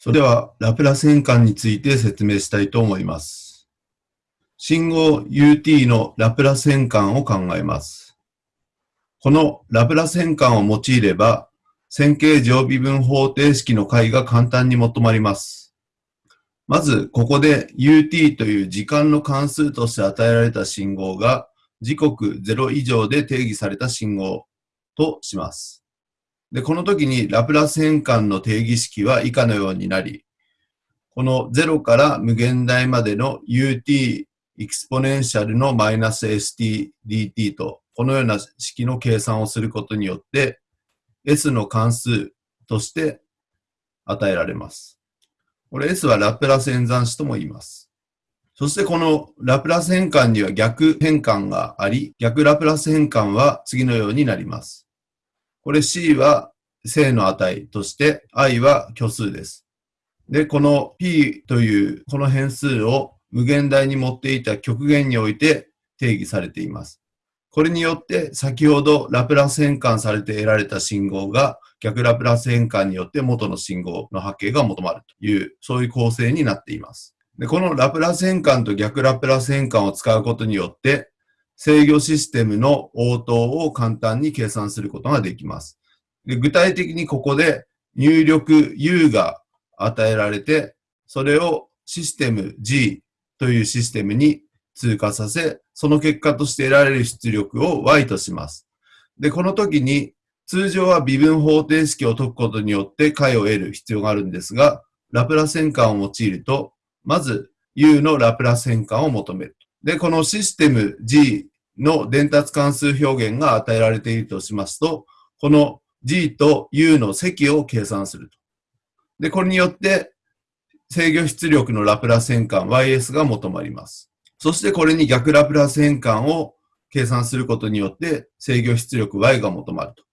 それでは、ラプラス変換について説明したいと思います。信号 ut のラプラス変換を考えます。このラプラス変換を用いれば、線形常微分方程式の解が簡単に求まります。まず、ここで ut という時間の関数として与えられた信号が時刻0以上で定義された信号とします。で、この時にラプラス変換の定義式は以下のようになり、この0から無限大までの ut エクスポネンシャルのマイナス st dt と、このような式の計算をすることによって、s の関数として与えられます。これ s はラプラス演算子とも言います。そしてこのラプラス変換には逆変換があり、逆ラプラス変換は次のようになります。これ C は正の値として i は虚数です。で、この p というこの変数を無限大に持っていた極限において定義されています。これによって先ほどラプラス変換されて得られた信号が逆ラプラス変換によって元の信号の波形が求まるという、そういう構成になっています。で、このラプラス変換と逆ラプラス変換を使うことによって制御システムの応答を簡単に計算することができます。で具体的にここで入力 U が与えられて、それをシステム G というシステムに通過させ、その結果として得られる出力を Y とします。で、この時に通常は微分方程式を解くことによって解を得る必要があるんですが、ラプラス変換を用いると、まず U のラプラス変換を求める。で、このシステム G の伝達関数表現が与えられているとしますと、この G と U の積を計算すると。で、これによって制御出力のラプラス変換 YS が求まります。そしてこれに逆ラプラス変換を計算することによって制御出力 Y が求まると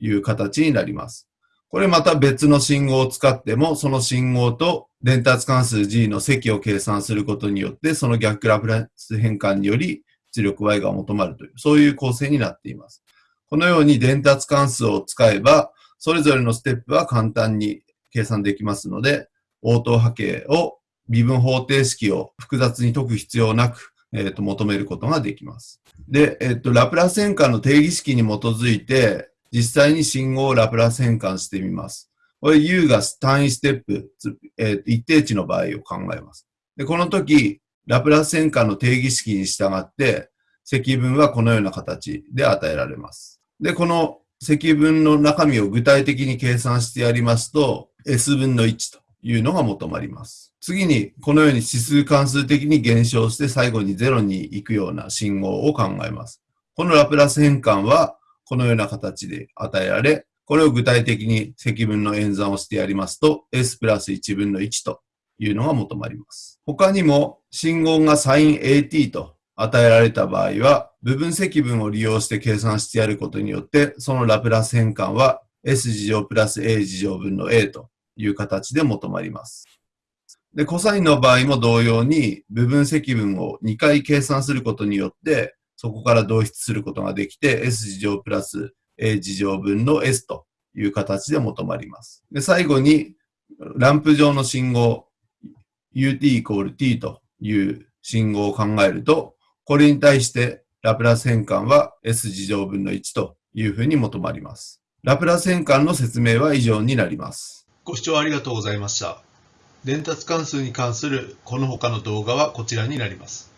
いう形になります。これまた別の信号を使っても、その信号と伝達関数 G の積を計算することによって、その逆ラプラス変換により出力 Y が求まるという、そういう構成になっています。このように伝達関数を使えば、それぞれのステップは簡単に計算できますので、応答波形を微分方程式を複雑に解く必要なく、えっ、ー、と、求めることができます。で、えっ、ー、と、ラプラス変換の定義式に基づいて、実際に信号をラプラス変換してみます。これ U が単位ステップ、えー、一定値の場合を考えます。で、この時、ラプラス変換の定義式に従って、積分はこのような形で与えられます。で、この積分の中身を具体的に計算してやりますと、S 分の1というのが求まります。次に、このように指数関数的に減少して最後に0に行くような信号を考えます。このラプラス変換はこのような形で与えられ、これを具体的に積分の演算をしてやりますと、S プラス1分の1というのが求まります。他にも、信号がサイン AT と与えられた場合は、部分積分を利用して計算してやることによって、そのラプラス変換は S 事乗プラス A 事乗分の A という形で求まります。で、コサインの場合も同様に、部分積分を2回計算することによって、そこから導出することができて、S 事乗プラス A 事乗分の S という形で求まります。で、最後に、ランプ上の信号、ut イコール t という信号を考えると、これに対してラプラス変換は s 事乗分の1というふうに求まります。ラプラス変換の説明は以上になります。ご視聴ありがとうございました。伝達関数に関するこの他の動画はこちらになります。